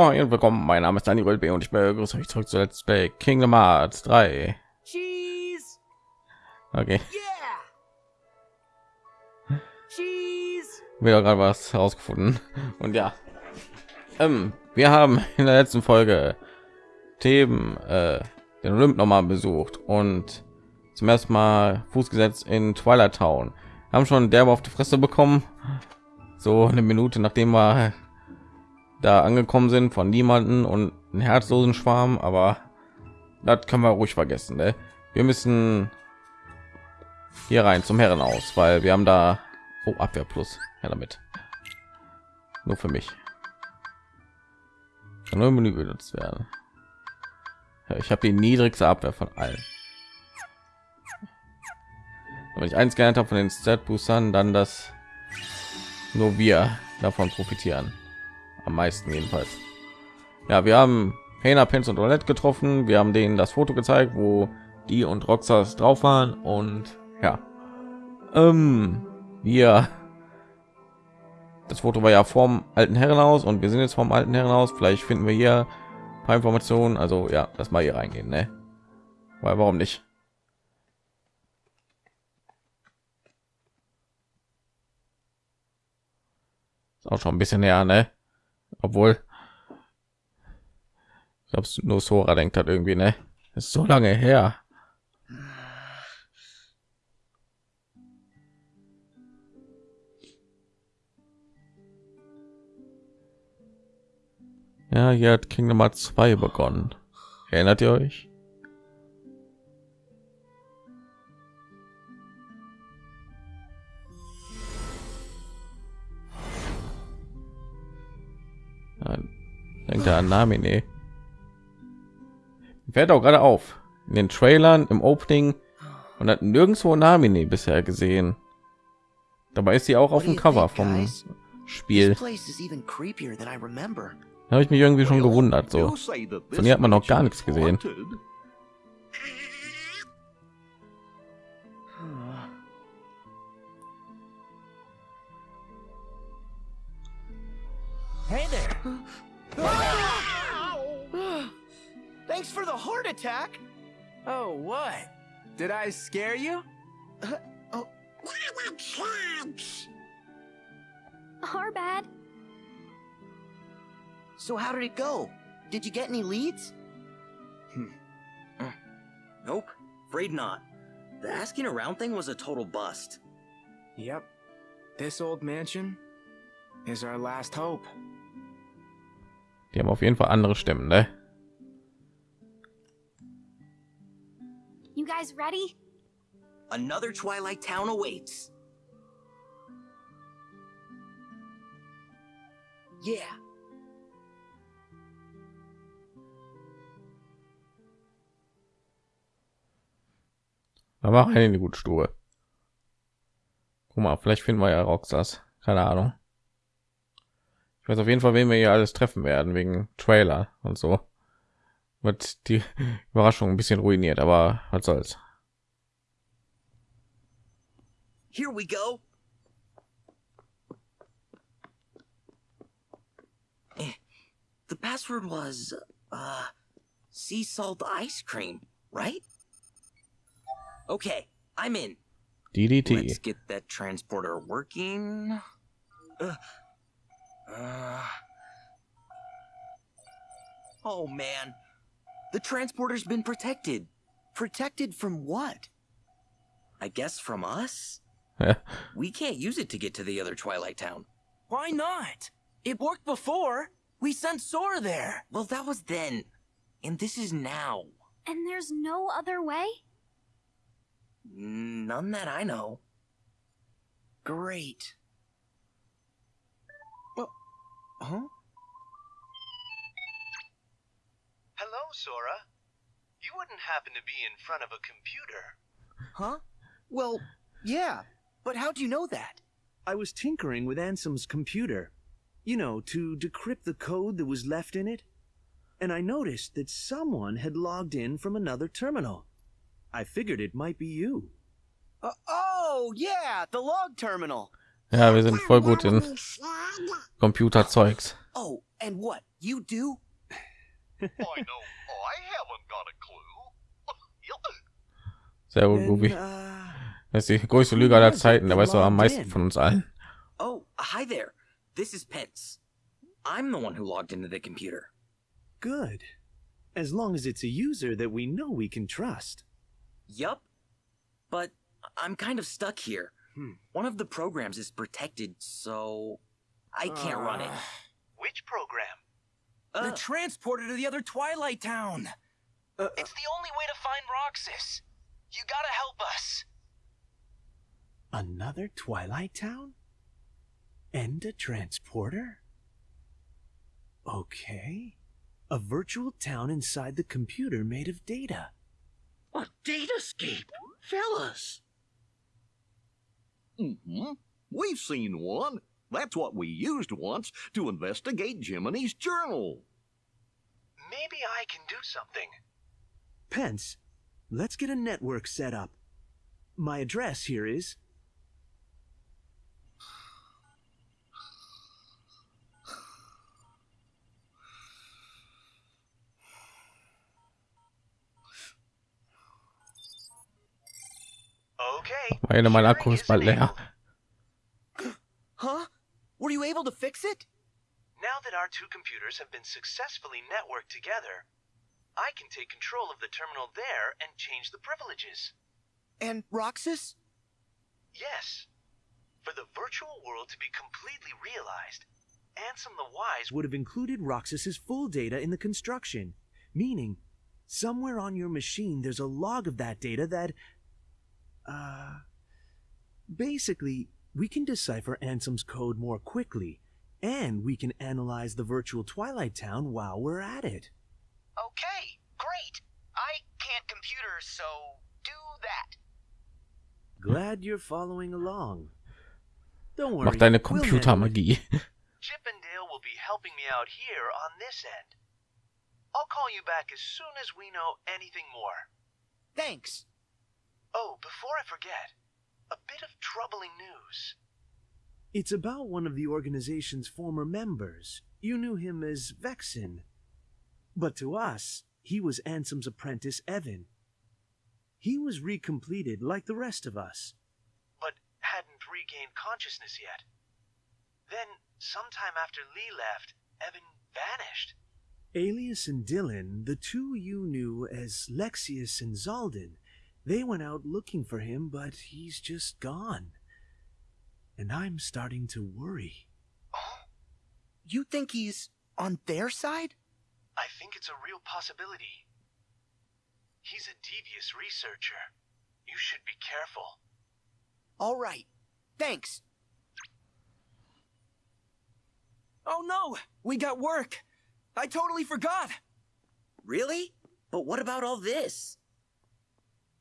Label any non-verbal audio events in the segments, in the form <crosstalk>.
Ja, und willkommen. Mein Name ist Daniel B. und ich begrüße euch zurück zu Let's Play Kingdom Hearts 3. Cheese. Okay, Yeah. Cheese. wieder gerade was herausgefunden. Und ja, ähm, wir haben in der letzten Folge Themen äh, den Olymp noch mal besucht und zum ersten Mal Fuß gesetzt in Twilight Town. Haben schon derbe auf die Fresse bekommen. So eine Minute nachdem wir da angekommen sind von niemanden und einen herzlosen Schwarm, aber das kann man ruhig vergessen. Ne? Wir müssen hier rein zum Herrenhaus, weil wir haben da oh, Abwehr plus. Ja, damit. Nur für mich. Im Menü benutzt werden. Ja, ich habe die niedrigste Abwehr von allen. Wenn ich eins gelernt habe von den Stat Boostern, dann dass nur wir davon profitieren am meisten jedenfalls. Ja, wir haben Hena, Pence und Roulette getroffen. Wir haben denen das Foto gezeigt, wo die und Roxas drauf waren und ja, ähm, wir das Foto war ja vom alten Herrenhaus und wir sind jetzt vom alten Herrenhaus. Vielleicht finden wir hier ein paar Informationen. Also ja, das mal hier reingehen, ne? Weil warum nicht? Ist auch schon ein bisschen näher, ne? Obwohl. Ich glaube nur Sora denkt hat irgendwie ne? Ist so lange her. Ja hier hat Kingdom Hearts 2 begonnen. Erinnert ihr euch denkt er an Namine fällt auch gerade auf. In den Trailern im Opening. Und hat nirgendwo Namine bisher gesehen. Dabei ist sie auch auf dem Cover vom Spiel. Da habe ich mich irgendwie schon gewundert so. von ihr hat man noch gar nichts gesehen Hey there. <gasps> Ah! Thanks for the heart attack. Oh, what? Did I scare you? Uh, oh. Our bad. So how did it go? Did you get any leads? Hmm. Uh, nope, afraid not. The asking around thing was a total bust. Yep. This old mansion is our last hope. Die haben auf jeden Fall andere Stimmen ne You guys ready? Another Twilight Town awaits. Yeah. da war eine gute Stube guck mal vielleicht finden wir ja Roxas keine Ahnung ich weiß auf jeden Fall wen wir hier alles treffen werden wegen Trailer und so wird die <laughs> Überraschung ein bisschen ruiniert aber was soll's Here we go. Eh, The password was uh sea salt ice cream, right? Okay, I'm in. DDT Let's get that transporter working. Uh, uh. Oh man, the transporter's been protected. Protected from what? I guess from us? We can't use it to get to the other Twilight Town. Why not? It worked before. We sent Sora there. Well, that was then. And this is now. And there's no other way? None that I know. Great. Huh? Hello, Sora. You wouldn't happen to be in front of a computer. Huh? Well, yeah. But how do you know that? I was tinkering with Ansem's computer, you know, to decrypt the code that was left in it. And I noticed that someone had logged in from another terminal. I figured it might be you. Uh, oh, yeah, the log terminal. Ja wir sind voll gut in Computerzeugs Oh, And what? You do? I know I haven't got a clue. <laughs> Sehr gut, Goofy. uh, Das ist die größte Lüge aller Zeiten. Der weiß doch am meisten von uns allen. Oh, hi there. This is Pence. I'm the one who logged into the computer. good. As long as it's a user that we know we can trust. Yup. But I'm kind of stuck here. Hmm. One of the programs is protected, so I can't run it. Which program? Uh, the transporter to the other Twilight Town. Uh, It's the only way to find Roxas. You gotta help us. Another Twilight Town? And a transporter? Okay. A virtual town inside the computer made of data. A datascape, fellas. Hmm We've seen one. That's what we used once to investigate Jiminy's journal. Maybe I can do something. Pence, let's get a network set up. My address here is. Okay. Meine, mein Akku ist bald leer. Huh? Were you able to fix it? Now that our two computers have been successfully networked together, I can take control of the terminal there and change the privileges. And Roxas? Yes. For the virtual world to be completely realized, Ansem the Wise would have included Roxas's full data in the construction, meaning somewhere on your machine there's a log of that data that. Uh. Basically, we can decipher Ansem's code more quickly, and we can analyze the virtual Twilight Town while we're at it. Okay, great. I can't computers, so do that. Glad you're following along. Don't worry. Mach deine we'll handle it. Computermagie. <laughs> Chip and Dale will be helping me out here on this end. I'll call you back as soon as we know anything more. Thanks. Oh, before I forget, a bit of troubling news. It's about one of the organization's former members. You knew him as Vexen. But to us, he was Ansem's apprentice, Evan. He was recompleted like the rest of us. but hadn't regained consciousness yet. Then, sometime after Lee left, Evan vanished. Alias and Dylan, the two you knew as Lexius and Zalden, they went out looking for him, but he's just gone. And I'm starting to worry. Oh, You think he's on their side? I think it's a real possibility. He's a devious researcher. You should be careful. All right. Thanks. Oh no, we got work. I totally forgot. really? But what about all this?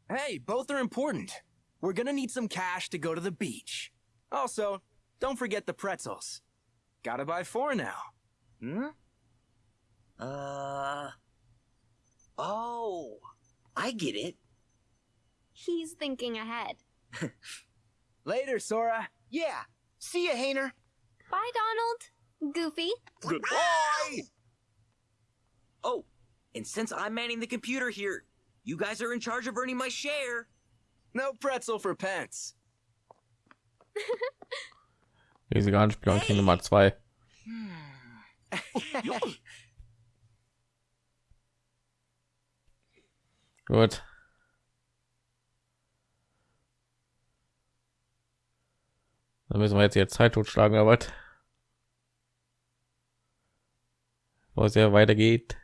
Hey, both are important. We're gonna need some cash to go to the beach. Also, don't forget the pretzels. Gotta buy four now. Hmm? Uh. Oh, I get it. He's thinking ahead. <laughs> Later, Sora. Yeah. See ya, Hayner. Bye, Donald. Goofy. Goodbye! Oh, and since I'm manning the computer here, you guys are in charge of earning my share. No pretzel for pence. Riesige Anspielung King Nummer zwei. <laughs> Gut. Dann müssen wir jetzt hier Zeit totschlagen, aber was? Ja weitergeht.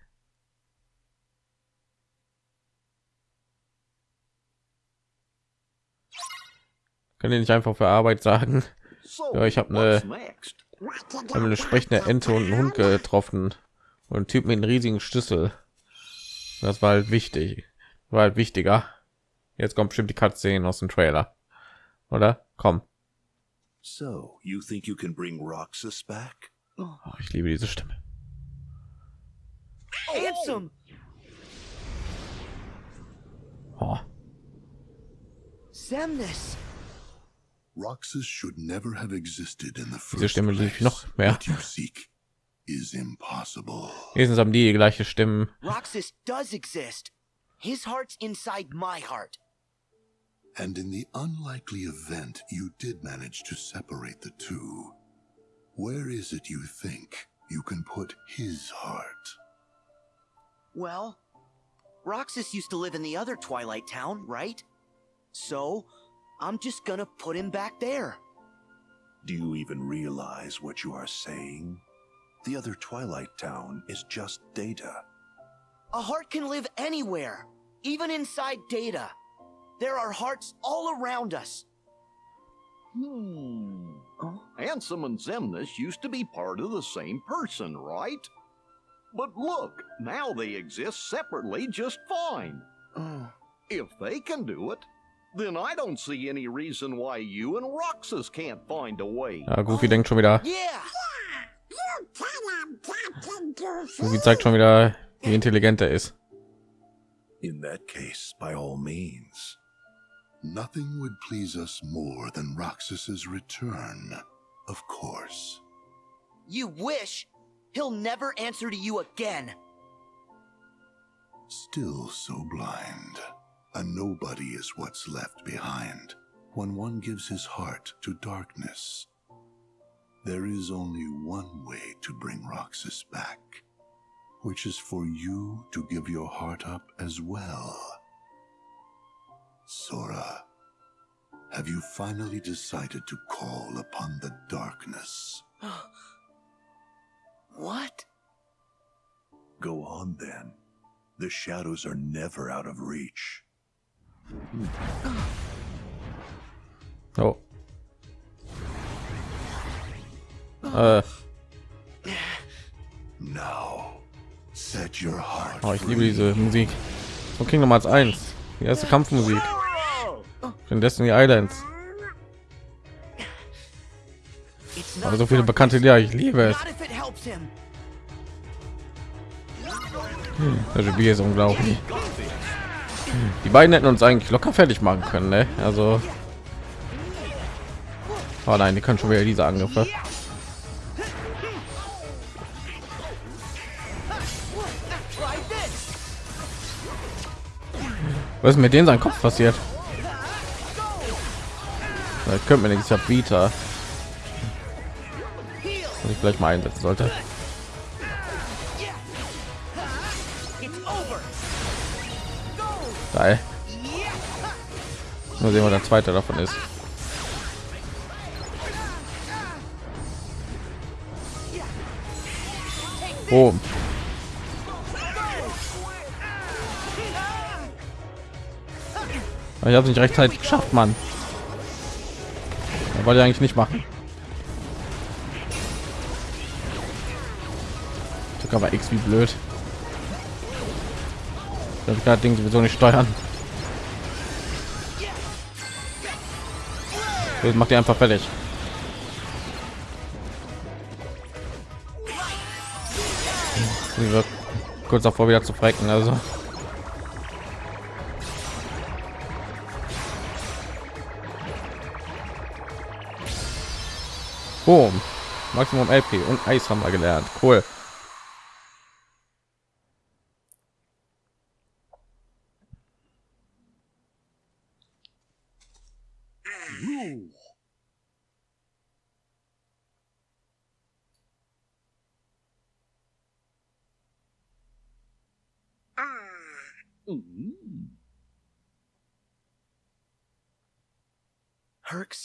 Können die nicht einfach für Arbeit sagen? So, Ja, ich hab what's ne- next? Wir haben eine sprechende Ente und einen Hund getroffen und einen Typ mit einem riesigen Schlüssel. Das war halt wichtig. War halt wichtiger. Jetzt kommt bestimmt die Cutscene aus dem Trailer. Oder? Komm. So, you think you can bring Roxas back? Oh, ich liebe diese Stimme. Ansem! Oh, Semnis! Roxas should never have existed in the first diese Stimme liebe ich place. noch mehr. What you seek. is impossible. Wenigstens haben die die gleiche Stimmen. Roxas does exist. His heart's inside my heart. And in the unlikely event you did manage to separate the two, where is it you think you can put his heart? Well, Roxas used to live in the other Twilight Town, right? So, I'm just gonna put him back there. Do you even realize what you are saying? The other Twilight Town is just data. A heart can live anywhere, even inside data. There are hearts all around us. Hmm. Ansem and Zemnis used to be part of the same person, right? But look, now they exist separately just fine. Oh. If they can do it, then I don't see any reason why you and Roxas can't find a way. Ja, Goofy denkt schon wieder. Yeah! Goofy zeigt schon wieder, wie intelligent er ist. In that case, by all means. Nothing would please us more than Roxas's return, of course. You wish? He'll never answer to you again. Still so blind. A nobody is what's left behind when one gives his heart to darkness. There is only one way to bring Roxas back, which is for you to give your heart up as well. Sora, have you finally decided to call upon the darkness? <gasps> What? Go on then. The shadows are never out of reach. Oh. Äh, Now, set your heart oh, ich liebe diese Musik. Von Kingdom Hearts 1. Die erste Kampfmusik. Von Destiny Islands. Aber not so viele bekannte Lieder, ich liebe es. Him. Das Spiel ist unglaublich. Die beiden hätten uns eigentlich locker fertig machen können, ne? Also. Oh nein, die können schon wieder diese Angriffe. Was ist mit denen sein Kopf passiert? Da könnte mir nichts. Vita. Was ich vielleicht mal einsetzen sollte. Geil. Mal sehen, was der zweite davon ist. Boom. Ich habe nicht rechtzeitig geschafft, Mann. wollte ich eigentlich nicht machen. Drück aber X wie blöd. Das gerade Ding sowieso nicht steuern. Das macht ihr einfach fertig. Wird kurz davor wieder zu frecken, also. Boom. Maximum LP und Eis haben wir gelernt. Cool.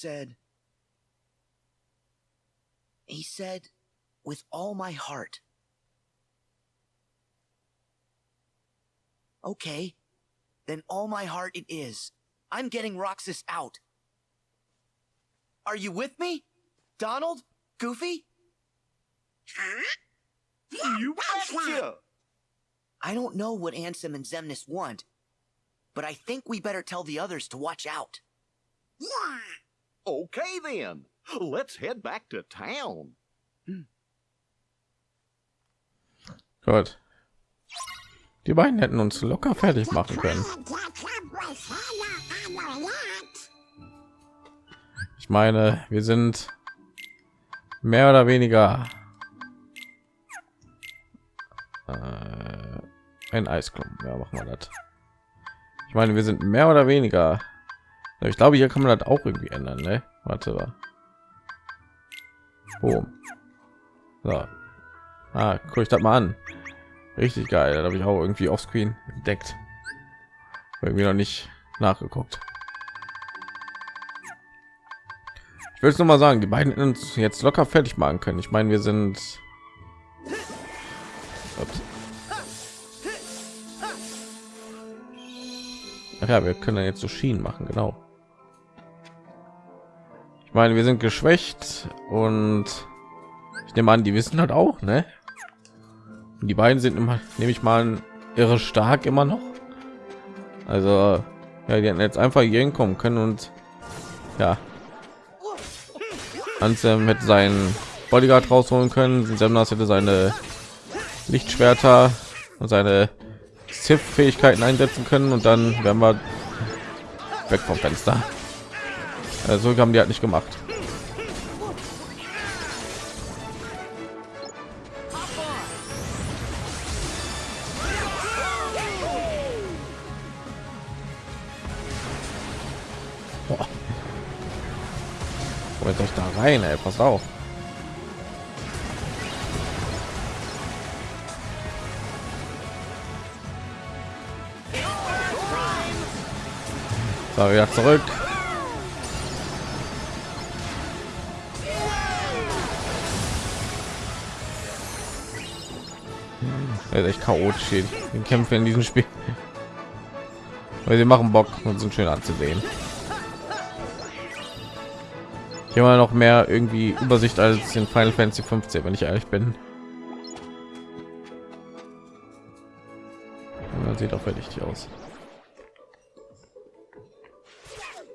Said, he said, with all my heart. Okay, then all my heart it is. I'm getting Roxas out. Are you with me? Donald? Goofy? You betcha! I don't know what Ansem and Zemnis want, but I think we better tell the others to watch out. Okay then, let's head back to town. Gut. Die beiden hätten uns locker fertig machen können. Ich meine, wir sind mehr oder weniger Äh, ein Eisklumpen. Ja, machen wir das. Ich meine, wir sind mehr oder weniger. Ich glaube, hier kann man das auch irgendwie ändern. Ne? Warte mal. Boom. So. Ah, guck ich das mal an. Richtig geil. Da habe ich auch irgendwie offscreen entdeckt. Irgendwie noch nicht nachgeguckt. Ich will es noch mal sagen, die beiden uns jetzt locker fertig machen können. Ich meine, wir sind Ups. Ach ja, wir können jetzt so Schienen machen, genau. Ich meine, wir sind geschwächt und ich nehme an, die wissen halt auch, ne? Und die beiden sind immer, nehme ich mal, irre stark immer noch. Also, ja, die hätten jetzt einfach hier hinkommen können und ja, Ansem hätte seinen Bodyguard rausholen können. Semnas hätte seine Lichtschwerter und seine Sith-Fähigkeiten einsetzen können und dann werden wir weg vom Fenster. Also haben die halt nicht gemacht. Boah. Wo soll ich da rein, ey? Pass auf. So, wieder zurück. Ist echt chaotisch hier. Die Kämpfe in diesem Spiel. Weil sie machen Bock und sind schön anzusehen. Hier mal noch mehr irgendwie Übersicht als in Final Fantasy 15, wenn ich ehrlich bin. Sieht auch richtig aus.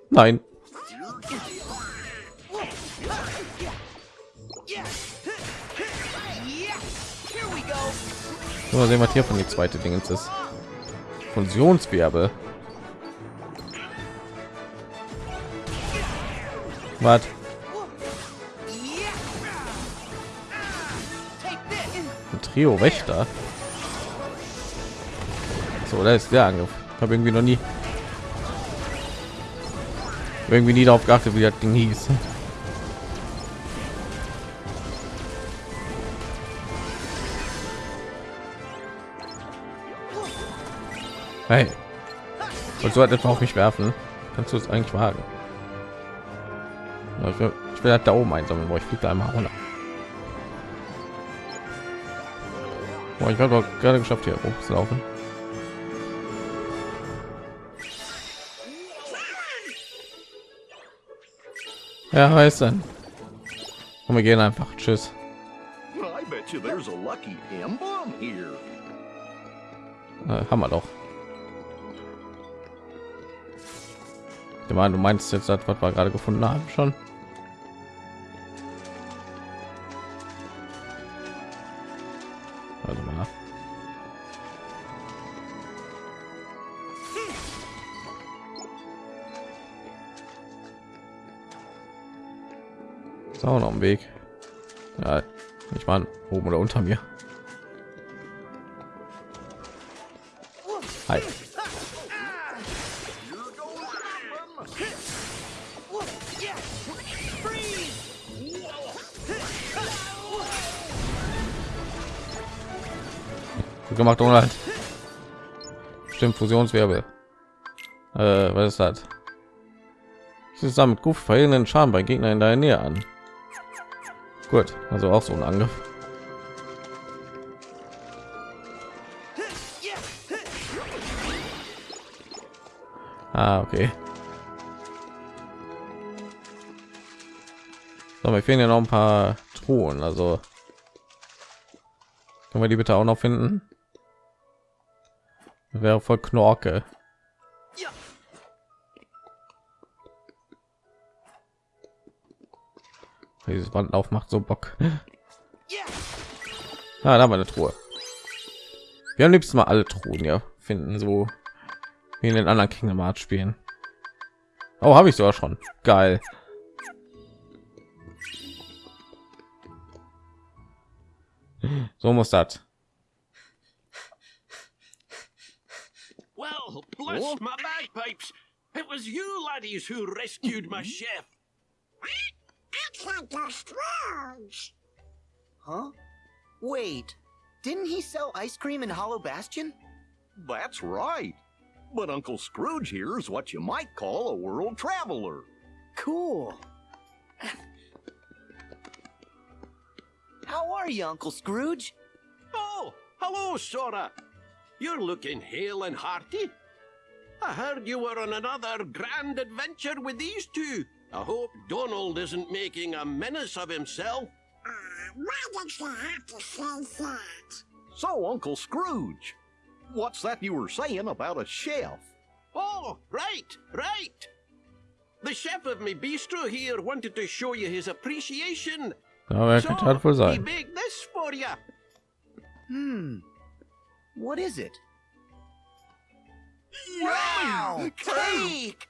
Nein. Mal sehen, was hier von die zweite Dingens ist. Fusionswirbel. Was? Ein Trio Wächter. So, da ist der Angriff. Habe irgendwie noch nie irgendwie nie darauf geachtet, wie das Ding hieß. Hey, und so etwa auf mich werfen? Kannst du es eigentlich wagen? Ich will, ich will halt da oben einsammeln, wo ich fliege einmal runter. Boah, ich habe gerade geschafft, hier hoch zu laufen. Ja, weiß dann. Und wir gehen einfach. Tschüss. Äh, haben wir doch. Ich meine, du meinst jetzt das, was wir gerade gefunden haben schon. Also mal. Ist auch noch ein Weg. Ja, ich meine oben oder unter mir. Hi. Gut gemacht, Donald. Stimmt, Fusionswirbel. Äh, was ist das? Zusammen mit Goof verhindern Schaden bei Gegnern in deiner Nähe an. Gut, also auch so ein Angriff. Ah, okay. So, wir fehlen ja noch ein paar Truhen, also können wir die bitte auch noch finden? Wäre voll Knorke. Dieses Band aufmacht so Bock. Ah, da haben wir eine Truhe. Wir haben liebsten mal alle Truhen ja finden, so wie in den anderen Kingdom Hearts spielen. Oh, habe ich sogar schon. Geil. So muss das. Bless Oh. my bagpipes! It was you laddies who rescued my mm-hmm. chef. It's Uncle Scrooge. Huh? Wait, didn't he sell ice cream in Hollow Bastion? That's right. But Uncle Scrooge here is what you might call a world traveler. Cool. How are you, Uncle Scrooge? Oh, hello, Sora. You're looking hale and hearty. I heard you were on another grand adventure with these two. I hope Donald isn't making a menace of himself. Uh, why did you have to say that? So, Uncle Scrooge, what's that you were saying about a chef? Oh, right, right. The chef of me bistro here wanted to show you his appreciation. Aber er könnte halt wohl he baked this for you. Hmm. What is it? Wow! Cake!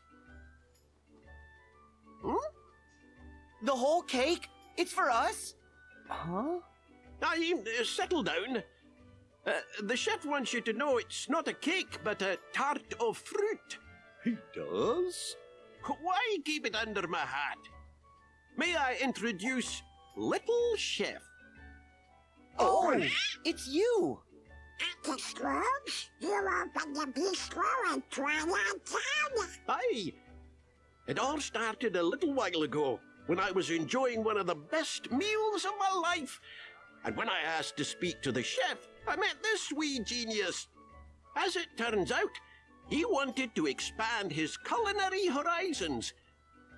Hmm? The whole cake? It's for us? Huh? I uh, settle down. Uh, the chef wants you to know it's not a cake, but a tart of fruit. He does? Why keep it under my hat? May I introduce Little Chef? Oh, it's you! Uncle Scrooge, you opened the bistro in Twilight Town. Aye. It all started a little while ago when I was enjoying one of the best meals of my life. And when I asked to speak to the chef, I met this wee genius. As it turns out, he wanted to expand his culinary horizons.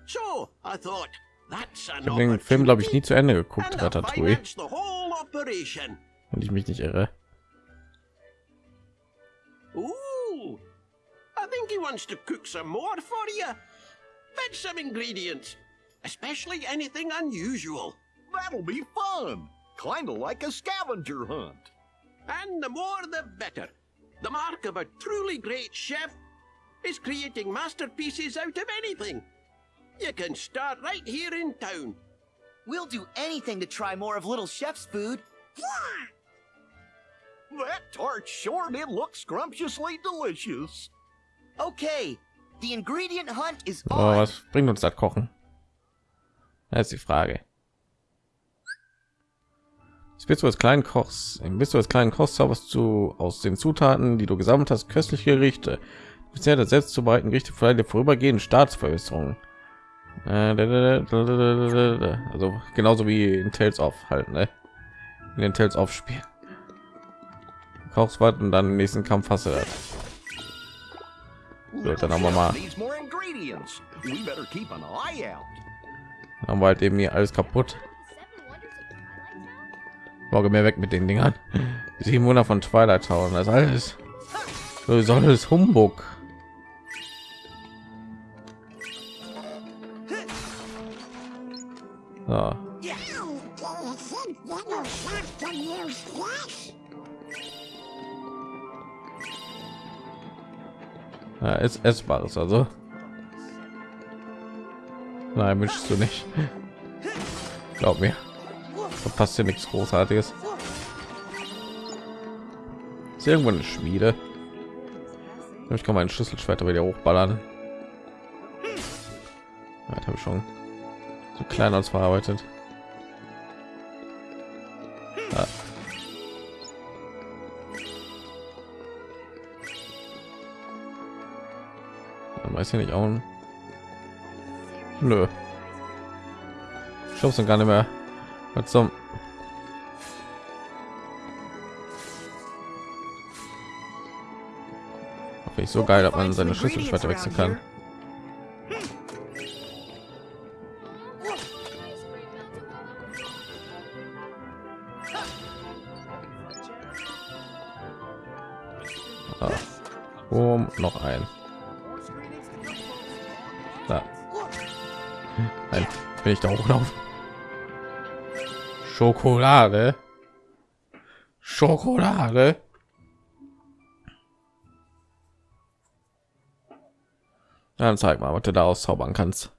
So I thought, that's an Ich habe den Film, glaube ich, nie zu Ende geguckt, and Ratatouille, financed the whole operation. wenn ich mich nicht irre. Ooh, I think he wants to cook some more for you. Fetch some ingredients, especially anything unusual. That'll be fun. Kinda like a scavenger hunt. And the more the better. The mark of a truly great chef is creating masterpieces out of anything. You can start right here in town. We'll do anything to try more of Little Chef's food. That tart sure did look scrumptiously delicious. Okay, the ingredient hunt is Oh, on. was bringt uns das Kochen? Das ist die Frage. Bist du als kleinen Kochs. Bist du als kleinen Koch zauberst du aus den Zutaten, die du gesammelt hast, köstliche Gerichte. Bisher das selbst zubereiten Gerichte für eine vorübergehende Staatsverbesserung. Äh, Also genauso wie in Tales of halt, ne? In den Tales of Spiel. Kochst was und dann im nächsten Kampf hast du das. So, dann haben wir mal, out. haben wir halt eben hier alles kaputt. Morgen mehr weg mit den Dingern. <laughs> Die 700 von Twilight Town, das alles. So soll es Humbug. So. Ja, ist essbares also. Nein, wünschst du nicht. Glaub mir. Verpasst hier nichts Großartiges. Ist irgendwo eine Schmiede. Ich kann meinen Schlüsselschwert wieder hochballern. Ja, habe ich schon so klein als verarbeitet. Weiß ich nicht auch. Nö. Ich glaube gar nicht mehr. Was zum ich so geil, dass man seine Schlüsselschwerter wechseln kann. Ah. Um, noch ein. Bin ich da hochlaufen. Schokolade. Schokolade. Dann zeig mal, was du da auszaubern kannst.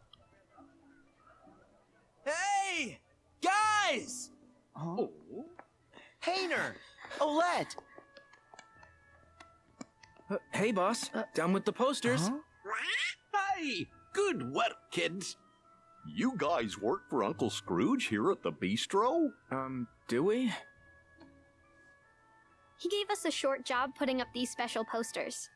Hey! Guys! Huh? Hayner! Olette! Uh, hey, boss. Down with the posters. Hey, good work, kids. You guys work for Uncle Scrooge here at the bistro? Um, do we? He gave us a short job putting up these special posters.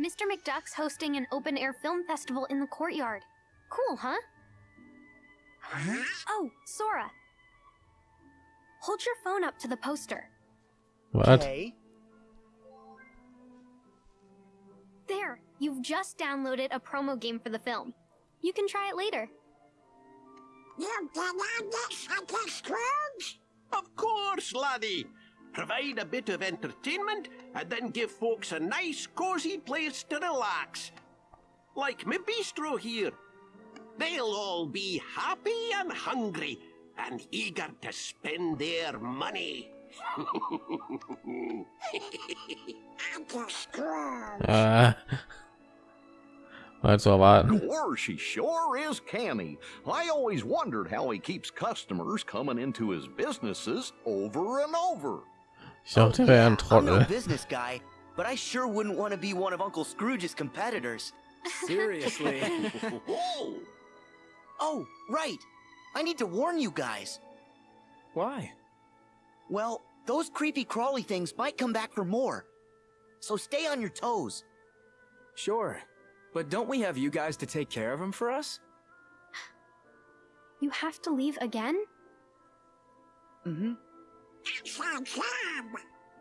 Mr. McDuck's hosting an open air film festival in the courtyard. Cool, huh? Oh, Sora. Hold your phone up to the poster. What? Okay. There, you've just downloaded a promo game for the film. You can try it later. You can have this, Uncle Scrooge? Of course, laddie. Provide a bit of entertainment and then give folks a nice, cozy place to relax. Like me bistro here. They'll all be happy and hungry and eager to spend their money. <laughs> Uncle Scrooge. Äh, war zu erwarten. Of course, he sure is canny. I always wondered how he keeps customers coming into his businesses over and over. Ich dachte, er wäre ein I'm no business guy, but I sure wouldn't want to be one of Uncle Scrooge's competitors. <laughs> Seriously. <laughs> Whoa! Oh, right. I need to warn you guys. Why? Well, those creepy crawly things might come back for more. So stay on your toes. Sure. But don't we have you guys to take care of them for us? You have to leave again? Mm-hmm. Sounds fun.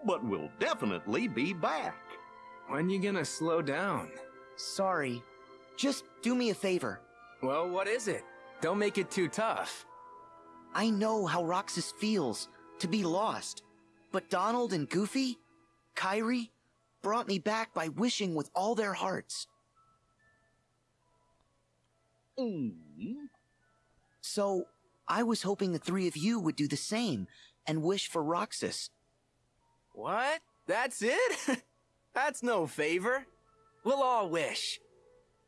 But we'll definitely be back. When you gonna slow down? Sorry. Just do me a favor. Well, what is it? Don't make it too tough. I know how Roxas feels to be lost. But Donald and Goofy, Kyrie, brought me back by wishing with all their hearts. Mm. So, I was hoping the three of you would do the same and wish for Roxas. What? That's it? <laughs> That's no favor. We'll all wish.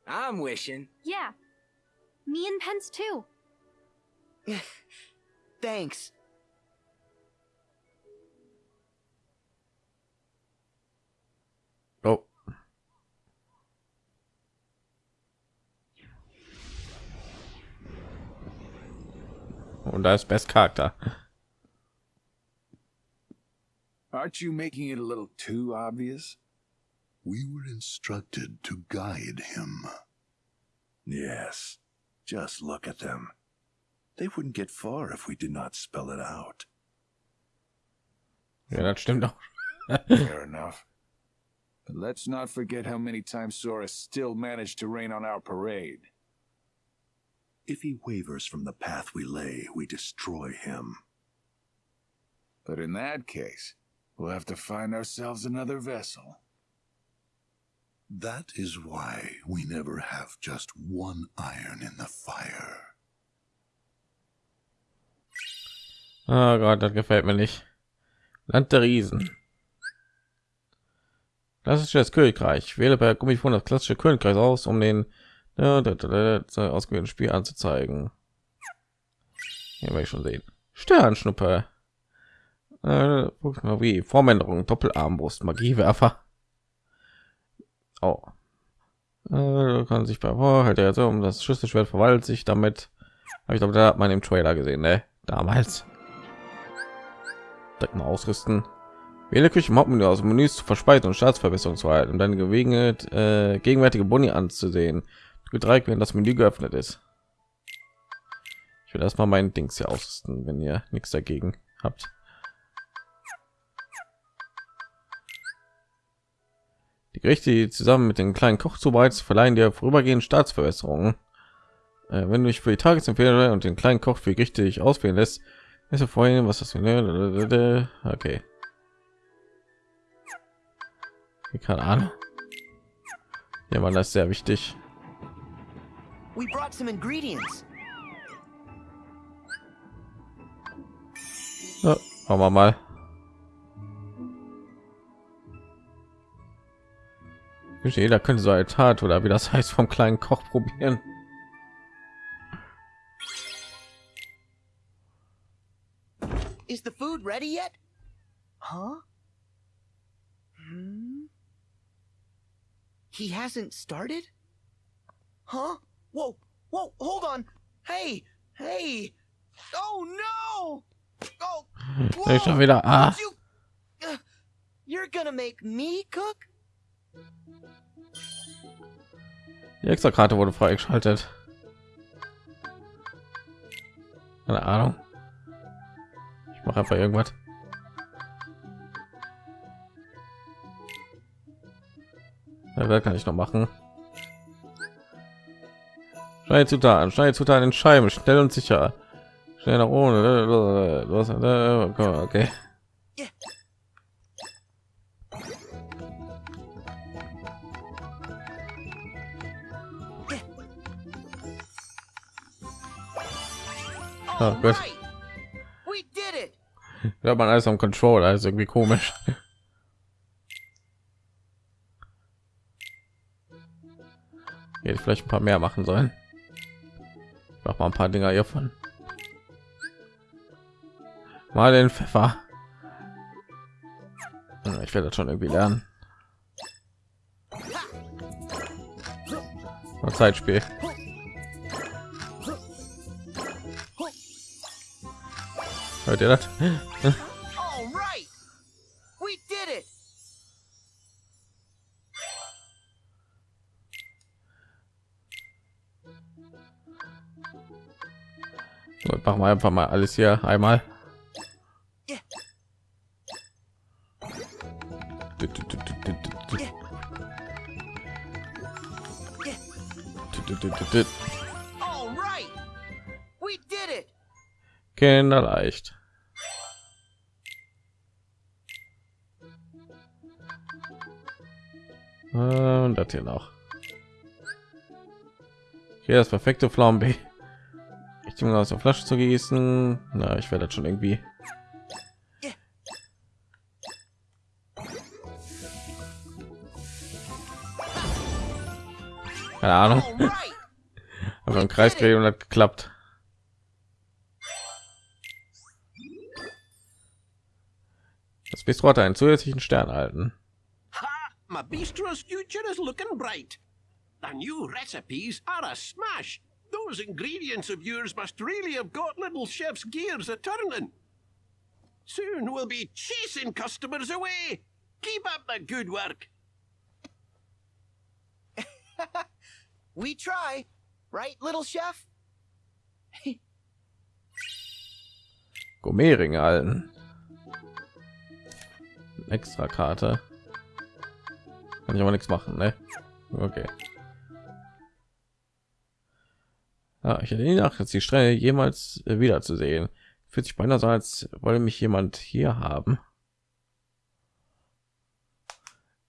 I'm wishing. Yeah. Me and Pence too. <laughs> Thanks. Und da ist Best Charakter. Aren't you making it a little too obvious? We were instructed to guide him. Yes. Just look at them. They wouldn't get far if we did not spell it out. Ja, das stimmt auch. Fair enough. But let's not forget how many times Sora still managed to rain on our parade. If he wavers from the path we lay, we destroy him. But in that case, we'll have to find ourselves another vessel. That is why we never have just one iron in the fire. Oh Gott, das gefällt mir nicht. Land der Riesen. Das ist das Königreich. Wähle per Gummifon das klassische Königreich aus, um den ausgewählten Spiel anzuzeigen. Hier werde ich schon sehen. Sternschnuppe. Äh, wie Formänderung, Doppelarmbrust, Magiewerfer. Oh. Äh, kann sich bei oh, halt er so um das Schlüsselschwert verwandelt sich damit. Habe ich glaube, da hat man im Trailer gesehen, ne? Damals. Direkt mal ausrüsten. Wähle Küche im Hauptmenü aus Menüs zu verspeisen und Staatsverbesserung zu halten, um deine Gelegenheit, äh, gegenwärtige Boni anzusehen. Dreieck, wenn das Menü geöffnet ist. Ich will erstmal meinen Dings hier ausrüsten, wenn ihr nichts dagegen habt. Die Gerichte, die zusammen mit den kleinen Koch zubereitet, verleihen dir vorübergehend Staatsverbesserungen. Äh, wenn du dich für die Tagesempfehlung und den kleinen Koch für Gerichte dich auswählen lässt, ist ja vorhin, was das okay. Keine Ahnung. Ja, man, das ist sehr wichtig. We brought some ingredients. Ja, machen wir mal. Jeder könnte so eine Tat oder wie das heißt vom kleinen Koch probieren. Is the food ready yet? Huh? Hmm? He hasn't started? Huh? Whoa, whoa, hold on. Hey, hey. Oh no! Oh, Ich schon wieder. Ah, you, uh, you're gonna make me cook? die extra Karte wurde freigeschaltet. Keine Ahnung. Ich mache einfach irgendwas. Ja, wer kann ich noch machen? Schnell Zutaten, schnell Zutaten in Scheiben, schnell und sicher. Schnell nach oben. Los, okay. Oh, gut. Right. We did it. Ja, man alles am Control, also irgendwie komisch. Hätte ich vielleicht ein paar mehr machen sollen. Mach mal ein paar Dinger hiervon. Mal den Pfeffer. Ja, Ich werde das schon irgendwie lernen. Zeitspiel. Hört ihr das? Machen wir einfach mal alles hier einmal. Did it. Kinderleicht. Und das hier noch. Hier das perfekte Flambe. Ich denke aus der Flasche zu gießen. Na, ich werde das schon irgendwie. Keine Ahnung. <laughs> Aber im Kreis gedreht und hat geklappt. Das Bistro hat einen zusätzlichen Stern erhalten. Ha! My bistro's future is looking bright. The new recipes are a smash. Those ingredients of yours must really have got little chef's gears a turning. Soon we'll be chasing customers away. Keep up the good work. <laughs> We try, right, little chef? Gourmetring erhalten. Extra Karte. Kann ich aber nichts machen, ne? Okay. Ja, ich hätte nie nach, jetzt die Strenge jemals äh, wieder zu sehen. Fühlt sich beinahe so, als wolle mich jemand hier haben.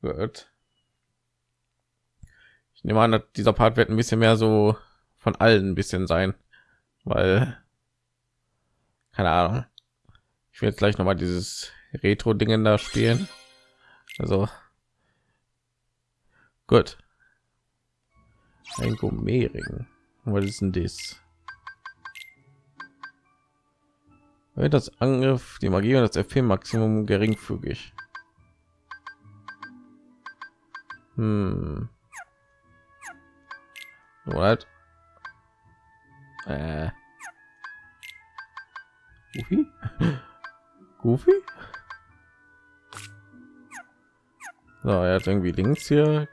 Gut. Ich nehme an, dieser Part wird ein bisschen mehr so von allen ein bisschen sein, weil keine Ahnung. Ich will jetzt gleich noch mal dieses Retro-Dingen da spielen. Also gut. Ein Gourmetring. Was ist denn das? Wird das Angriff, die Magie und das FP Maximum geringfügig. Hm. What? Äh. Goofy? <laughs> Goofy? So, er hat irgendwie links hier.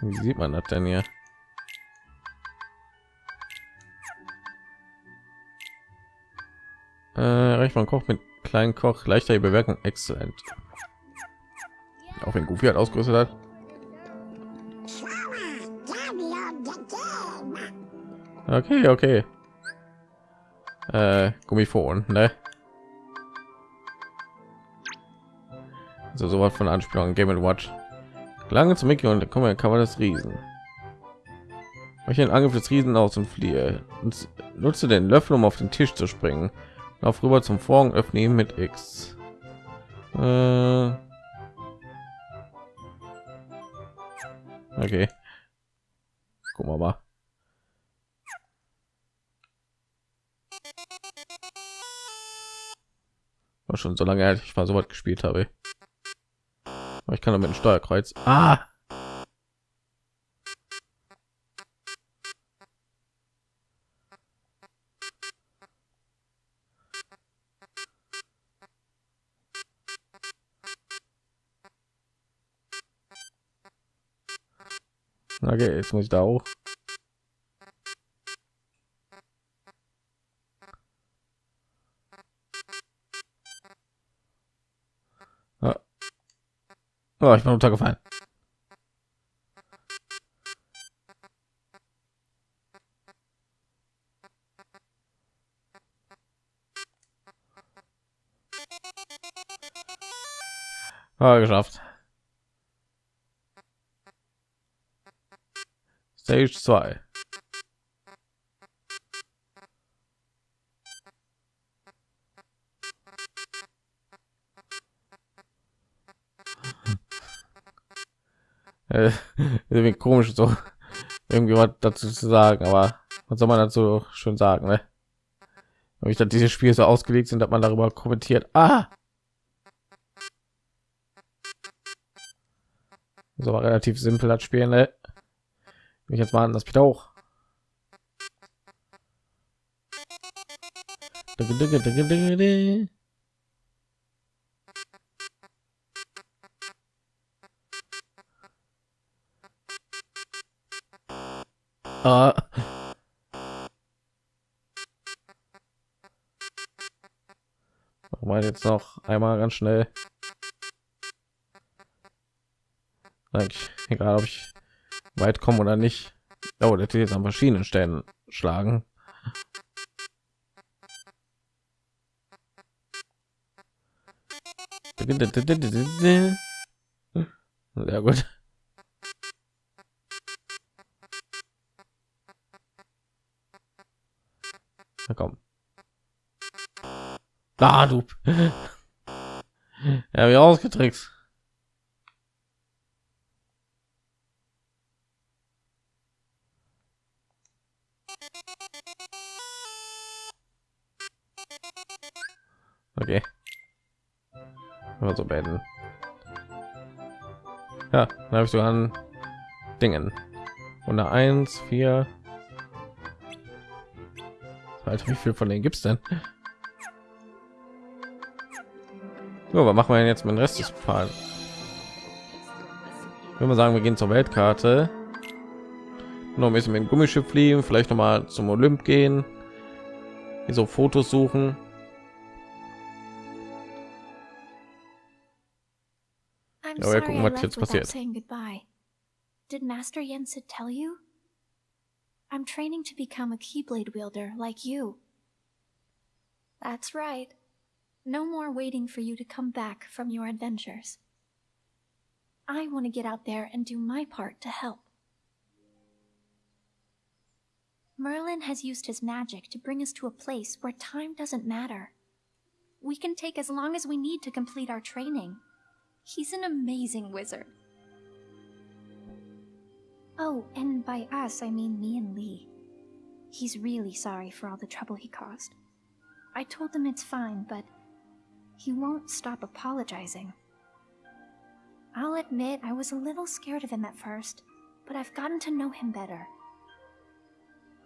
Wie sieht man das denn hier? Äh, reicht man Koch mit kleinen Koch leichter die Bewertung exzellent. Auch wenn Goofy hat ausgerüstet hat. Okay, okay. Äh, Gummifon, ne? Also sowas von Anspielung Game Watch. Lange zu Mickey und kommen kann man das Riesen. Ich den Angriff des Riesen aus und fliehe. Und nutze den Löffel, um auf den Tisch zu springen. Lauf rüber zum Vorhang, öffne ihn mit X. Äh okay. Wir mal. War schon so lange her, ich war so weit gespielt habe. Ich kann damit ein Steuerkreuz. Ah! Okay, jetzt muss ich da hoch. Oh, ich bin runtergefallen. Ah, geschafft. Stage 2. Äh, <laughs> irgendwie komisch so irgendwie was dazu zu sagen, aber was soll man dazu schon sagen, ne? Wenn ich dass diese Spiele so ausgelegt sind, dass man darüber kommentiert. Ah! Das war relativ simpel das Spiel, ne? Ich jetzt mal an das wieder hoch. Ah. Mal jetzt noch einmal ganz schnell. Eigentlich egal, ob ich weit kommen oder nicht. Oh, der jetzt an verschiedenen Stellen schlagen. Sehr gut. Komm. Da, du. <laughs> Ja, wie ausgetrickst. Okay. Also beenden. Ja, dann habe ich so an Dingen. Und eine 1, 4. Alter, wie viel von denen gibt es denn? So, was machen wir denn jetzt mit dem Rest des Pfad? Wenn wir sagen, wir gehen zur Weltkarte, noch ein bisschen mit dem Gummischiff fliegen, vielleicht noch mal zum Olymp gehen, hier so Fotos suchen. Ja, wir gucken, was jetzt passiert. Did Master Yensid tell you? I'm training to become a Keyblade wielder like you. That's right. No more waiting for you to come back from your adventures. I want to get out there and do my part to help. Merlin has used his magic to bring us to a place where time doesn't matter. We can take as long as we need to complete our training. He's an amazing wizard. Oh, and by us, I mean me and Lee. He's really sorry for all the trouble he caused. I told him it's fine, but he won't stop apologizing. I'll admit I was a little scared of him at first, but I've gotten to know him better.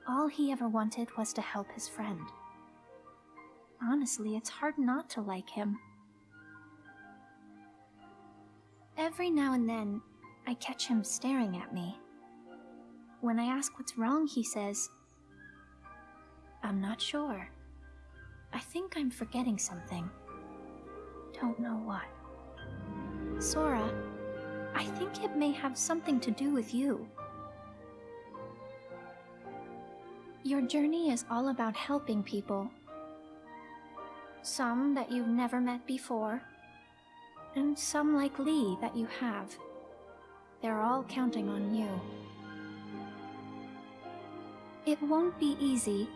All he ever wanted was to help his friend. Honestly, it's hard not to like him. Every now and then, I catch him staring at me. When I ask what's wrong, he says, I'm not sure. I think I'm forgetting something. Don't know what. Sora, I think it may have something to do with you. Your journey is all about helping people. Some that you've never met before, and some like Lee that you have. They're all counting on you. It won't be easy,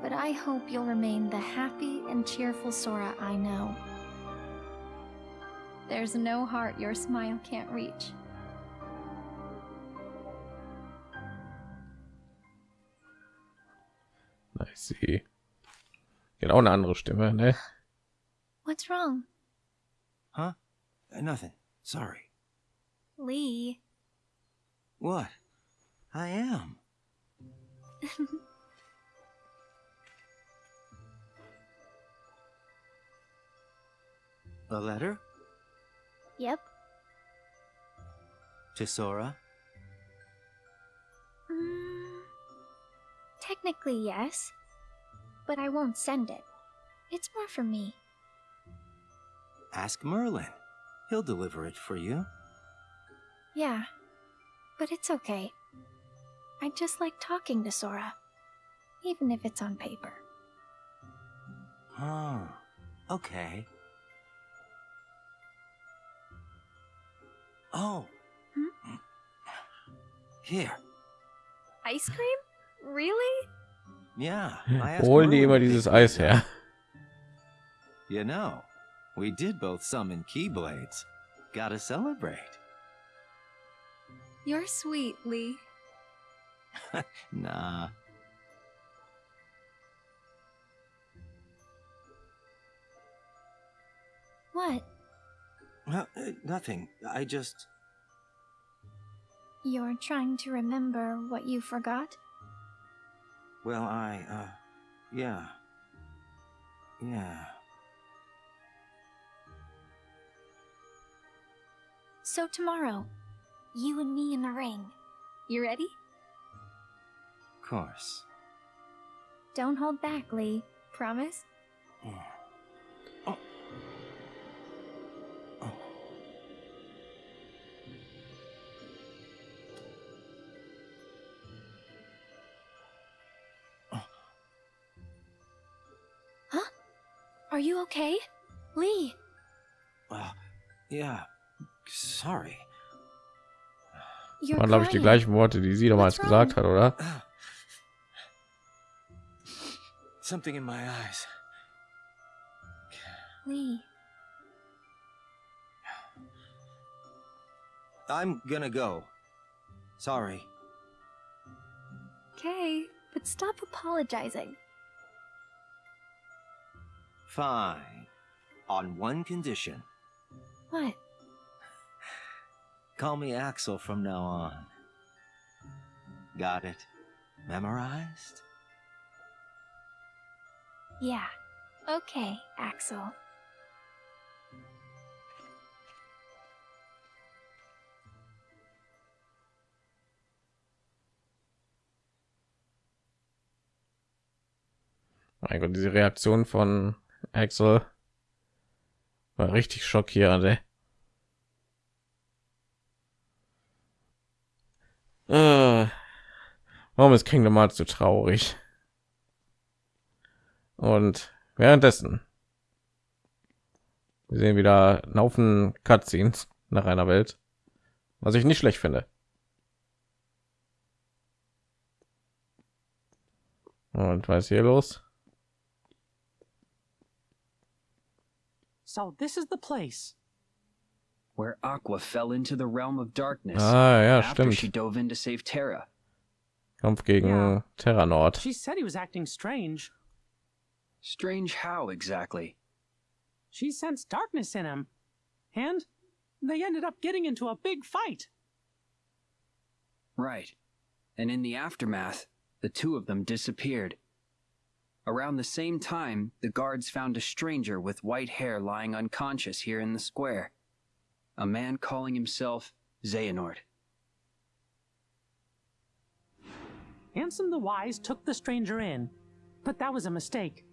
but I hope you'll remain the happy and cheerful Sora I know. There's no heart your smile can't reach. I see. Genau eine andere Stimme, ne? What's wrong? Huh? Uh, nothing. Sorry. Lee. What? I am. <laughs> A letter? Yep. To Sora? Mm, technically, yes. But I won't send it. It's more for me. Ask Merlin. He'll deliver it for you. Yeah. But it's okay. I just like talking to Sora. Even if it's on paper. Oh, okay. Oh. Hmm? Here. Ice cream? Really? Yeah. I asked Holen die Merlin immer dieses Eis her. You know, we did both summon Keyblades. Gotta celebrate. You're sweet, Lee. <laughs> Nah. What? Well, uh, nothing. I just. You're trying to remember what you forgot? Well, I, uh. Yeah. Yeah. So tomorrow, you and me in the ring. You ready? Of course. Don't hold back, Lee. Promise? Huh? Are you okay? Lee! Uh, yeah. Sorry. You're Waren, glaube ich, die gleichen Worte, die sie damals gesagt hat, oder? Something in my eyes. Lee. I'm gonna go. Sorry. Okay, but stop apologizing. Fine. On one condition. What? Call me Axel from now on. Got it? Memorized? Yeah. Okay, Axel. Mein Gott, diese Reaktion von Axel war richtig schockierend. Äh, warum ist Kingdom Hearts so traurig? Und währenddessen wir sehen wieder einen Haufen Cutscenes nach einer Welt, was ich nicht schlecht finde. Und was hier los? So this is the place. Where Aqua fell into the realm of darkness Ah, ja, stimmt. she dove in to save Terra. Kampf gegen. Terra Nord. She said he was acting strange. Strange how exactly? She sensed darkness in him. And they ended up getting into a big fight. Right. And in the aftermath, the two of them disappeared. Around the same time, the guards found a stranger with white hair lying unconscious here in the square. A man calling himself Xehanort. Ansem the Wise took the stranger in, but that was a mistake.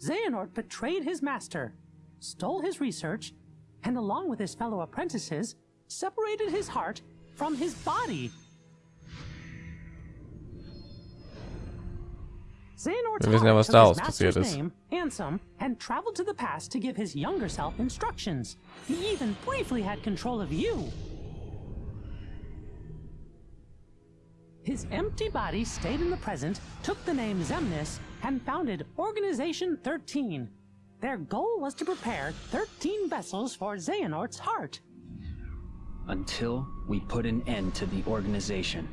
Xehanort betrayed his master, stole his research, and along with his fellow apprentices, separated his heart from his body. Xehanort's Wir wissen ja, was took his passiert ist. name, handsome, and traveled to the past to give his younger self instructions. He even briefly had control of you. His empty body stayed in the present, took the name Zemnis, and founded Organization 13. Their goal was to prepare 13 vessels for Xehanort's heart. Until we put an end to the organization.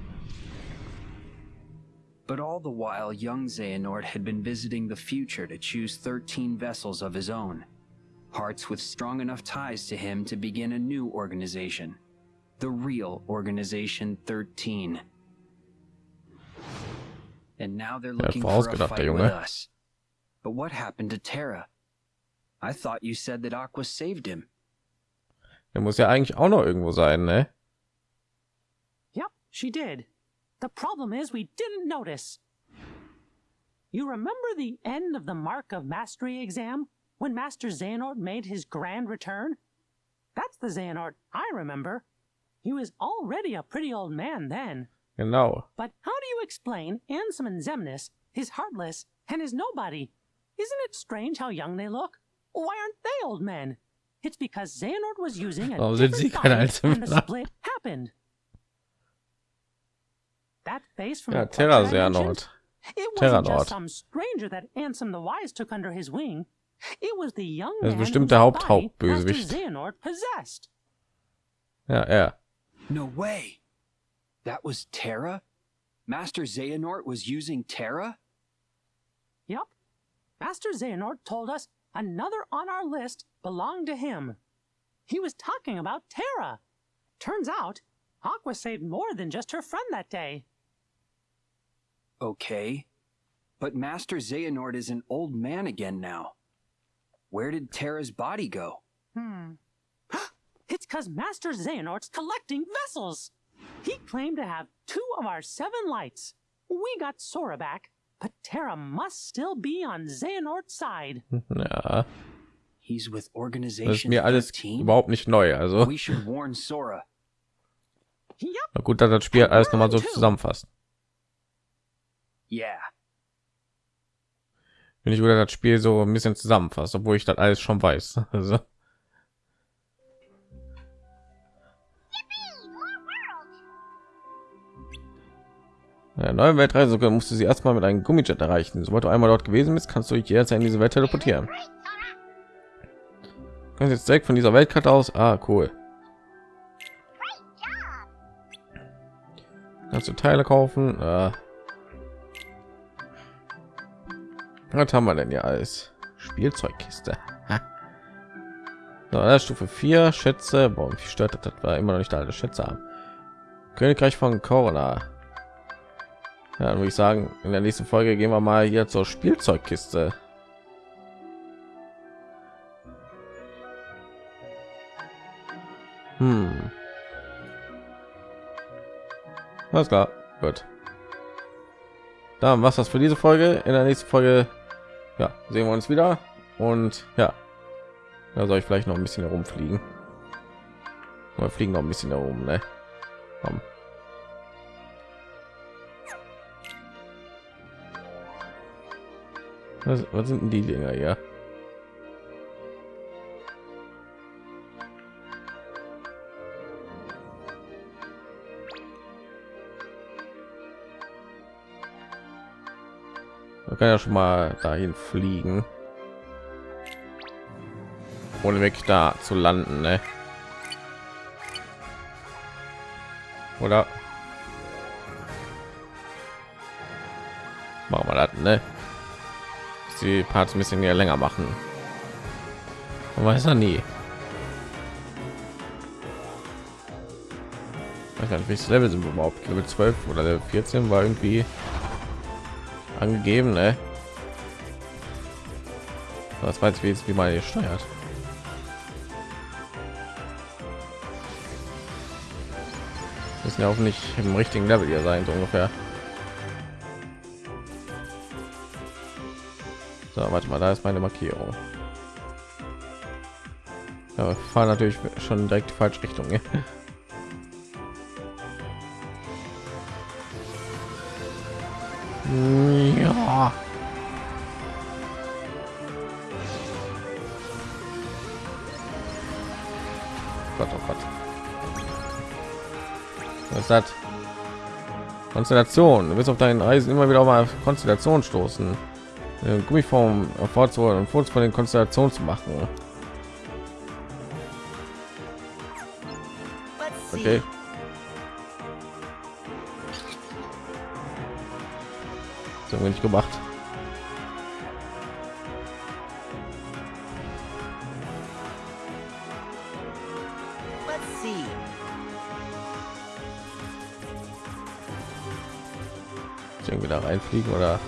But all the while, young Xehanort had been visiting the future to choose 13 vessels of his own. Hearts with strong enough ties to him to begin a new organization. The real Organization 13. And now they're looking for a vorausgedacht, der fight with Junge. us. But what happened to Terra? I thought you said that Aqua saved him. Der muss ja eigentlich auch noch irgendwo sein, ne? Yep, she did. The problem is we didn't notice. You remember the end of the Mark of Mastery exam when Master Xehanort made his grand return? That's the Xehanort I remember. He was already a pretty old man then. Genau. But how do you explain Ansem and Zemnis, his Heartless, and his Nobody? Isn't it strange how young they look? Why aren't they old men? It's because Xehanort was using a Warum sind different keine body when the split happened. That face from Ja, the Terra portrait Xehanort. It wasn't Terranort. just some stranger that Ansem the Wise took under his wing. It was the young Das ist man bestimmt whose der body Haupt-Hauptbösewicht. Xehanort possessed. Ja, er. No way. That was Terra? Master Xehanort was using Terra? Yup. Master Xehanort told us another on our list belonged to him. He was talking about Terra. Turns out, Aqua saved more than just her friend that day. Okay. But Master Xehanort is an old man again now. Where did Terra's body go? Hmm. <gasps> It's because Master Xehanort's collecting vessels. He claimed to have two of our seven lights. We got Sora back, but Terra must still be on Xehanort's side. <laughs> Ja. He's with Das ist Organization mir alles 13? überhaupt nicht neu. Also, We should warn Sora. na gut, dass das Spiel alles nochmal so zusammenfasst. Yeah. Wenn ich wieder das Spiel so ein bisschen zusammenfasst, obwohl ich das alles schon weiß. <laughs> Also. Ja, neue Weltreise musst du sie erstmal mit einem Gummijet erreichen. Sobald du einmal dort gewesen bist, kannst du dich jederzeit in diese Welt teleportieren. Du kannst jetzt direkt von dieser Weltkarte aus. Ah, cool. Kannst du Teile kaufen? Äh. Was haben wir denn hier alles? Spielzeugkiste. Ist Stufe 4 Schätze. Mich stört das, das war immer noch nicht alle Schätze haben. Königreich von Corona. Ja, dann würde ich sagen, in der nächsten Folge gehen wir mal hier zur Spielzeugkiste. Hm. Alles klar, gut. Dann was das für diese Folge. In der nächsten Folge, ja, sehen wir uns wieder. Und ja, da soll ich vielleicht noch ein bisschen herumfliegen. Wir fliegen noch ein bisschen herum, ne? Komm. Was, was sind denn die Dinger hier? Man kann ja schon mal dahin fliegen. Ohne wirklich da zu landen, ne? Oder? Machen wir das, ne? Die Parts ein bisschen mehr länger machen. Man weiß ja nie. Ich weiß nicht, Level sind wir überhaupt? Level 12 oder Level 14 war irgendwie angegeben, ne? Was weiß ich, jetzt- wie man hier steuert. Müssen ja auch nicht im richtigen Level hier sein, so ungefähr. So, warte mal, da ist meine Markierung. Ja, fahren natürlich schon direkt die falsche Richtung. ne? Ja. Gott, oh Gott. Was ist das? Konstellation. Du wirst auf deinen Reisen immer wieder auf Konstellation stoßen. Äh, Gummiform erfordert wurde und Fotos von den Konstellationen zu machen. Okay. Das haben gemacht. Ich irgendwie da reinfliegen oder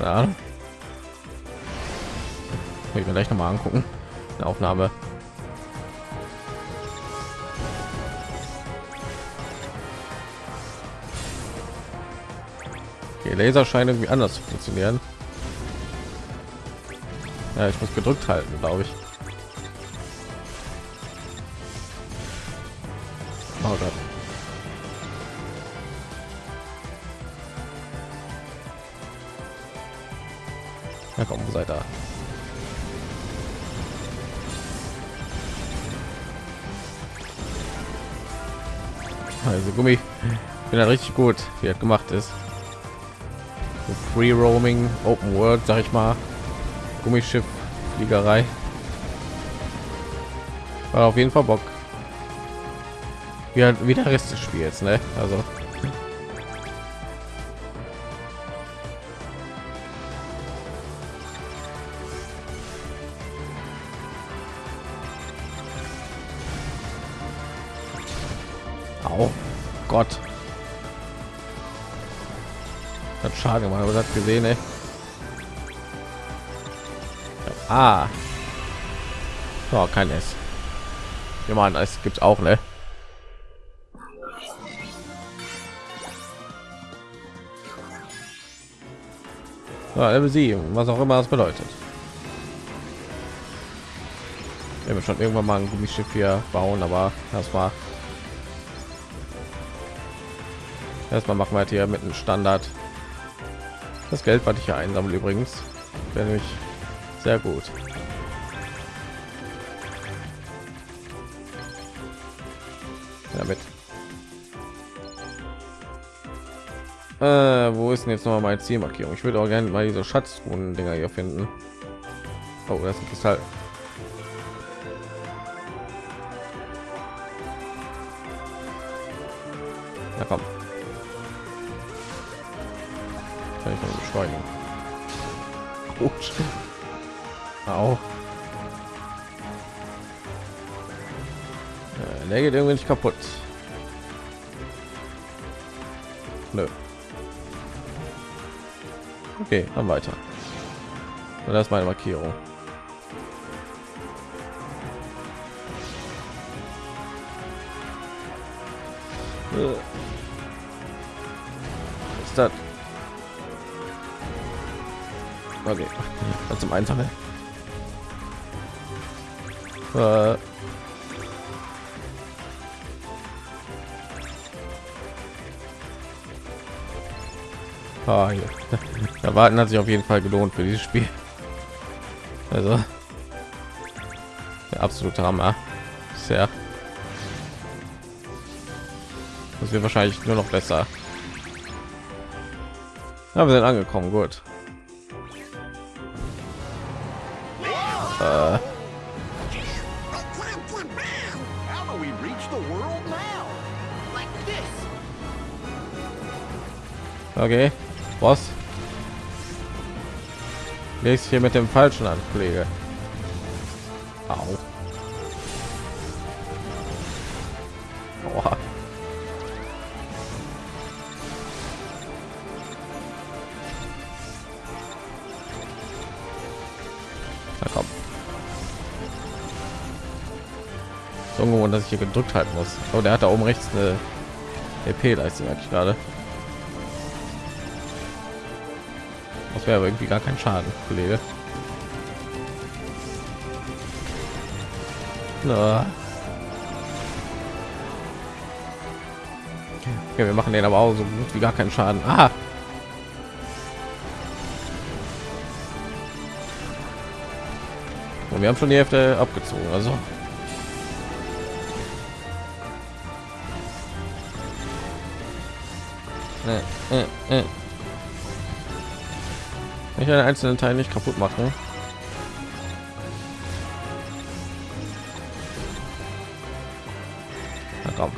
keine Ahnung. Ich mir gleich noch mal angucken. Eine Aufnahme. Okay, Laser scheinen irgendwie anders zu funktionieren. Ja, ich muss gedrückt halten, glaube ich. Na komm, seid da. Also Gummi, bin ja richtig gut, wie er gemacht ist. Free Roaming, Open World, sag ich mal. Gummischiff, Fliegerei. War auf jeden Fall Bock. Wie, halt, wie der Rest des Spiels, ne? Also. Das gesehen, ey. Ah. Oh, kein S. Ja, man, es gibt auch, ne? Ja, Level 7, was auch immer das bedeutet. Wir haben schon irgendwann mal ein Gummischiff hier bauen, aber war erstmal machen wir halt hier mit einem Standard. Das Geld, was ich hier einsammle übrigens, wäre nämlich sehr gut. Damit. Äh, wo ist denn jetzt noch mal meine Zielmarkierung? Ich würde auch gerne mal diese Schatzruhen Dinger hier finden. Oh, das ist ein der geht irgendwie nicht kaputt. Nö. Okay, dann weiter. Und das ist meine Markierung. Äh. Was ist das? Okay, was <laughs> zum Einsammeln. Äh. Ah. <laughs> Da warten hat sich auf jeden Fall gelohnt für dieses Spiel. Also der absolute Hammer. Sehr. Das wird wahrscheinlich nur noch besser. Ja, wir sind angekommen, gut. Äh. Okay, was? Legst hier mit dem falschen an, Kollege. Au. Aua. Na komm. So ungewohnt, dass ich hier gedrückt halten muss. Oh, der hat da oben rechts eine EP-Leiste, merke ich gerade. Das wäre irgendwie gar kein Schaden, Kollege. Na. Okay, wir machen den aber auch so gut wie gar keinen Schaden. Ah. Und wir haben schon die Hälfte abgezogen, also. Äh, äh, äh. Ich einen einzelnen Teil nicht kaputt machen. Na komm.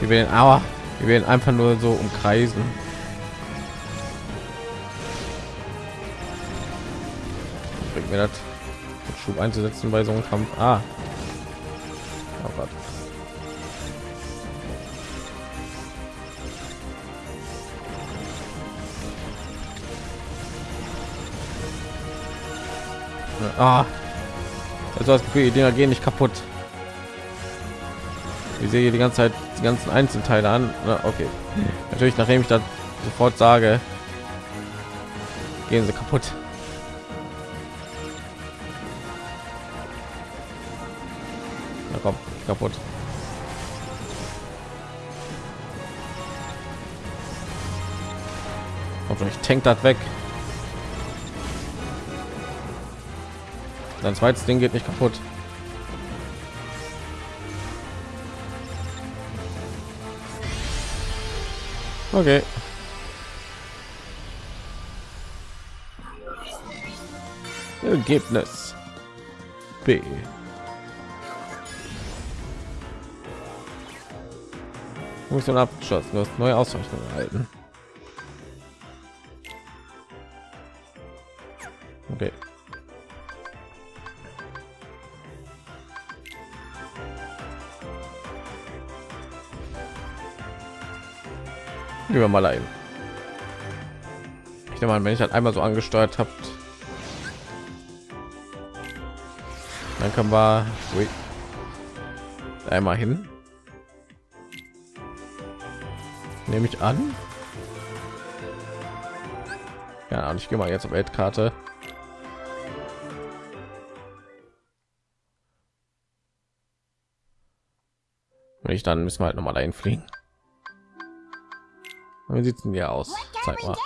Wir werden aber wir werden einfach nur so umkreisen. bringt mir das Schub einzusetzen bei so einem Kampf. Ah. Ah. Also das Gefühl, die Dinger gehen nicht kaputt. Ich sehe die ganze Zeit die ganzen Einzelteile an. Na, okay. Natürlich, nachdem ich das sofort sage, gehen sie kaputt. Na komm, kaputt. Hoffentlich tankt das weg. Sein zweites Ding geht nicht kaputt. Okay. Ergebnis B. Mission abgeschlossen. Du hast neue Auszeichnungen erhalten. Okay. Gehen wir mal ein. Ich nehme mal, wenn ich halt einmal so angesteuert habt, dann kann wir ui, einmal hin. Nehme ich an. Ja, und ich gehe mal jetzt auf Weltkarte. Wenn ich dann müssen wir halt noch mal dahin fliegen. Wie sieht denn hier aus? Zeig mal.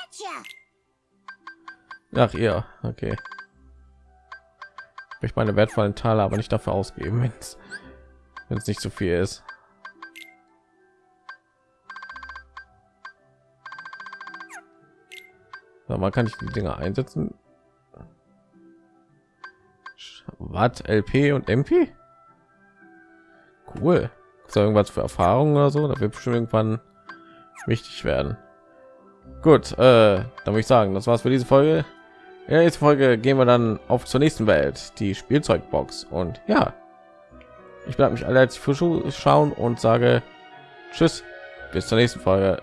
Ach ihr, okay. Ich meine wertvollen Teile aber nicht dafür ausgeben, wenn es nicht zu so viel ist. So, man kann ich die Dinger einsetzen. Was LP und MP? Cool. Ist da irgendwas für Erfahrungen oder so? Da wird bestimmt irgendwann wichtig werden. Gut, äh, dann würde ich sagen, das war's für diese Folge. In der nächsten Folge gehen wir dann auf zur nächsten Welt, die Spielzeugbox. Und ja, ich bleibe mich alle als Zuschauen und sage Tschüss, bis zur nächsten Folge.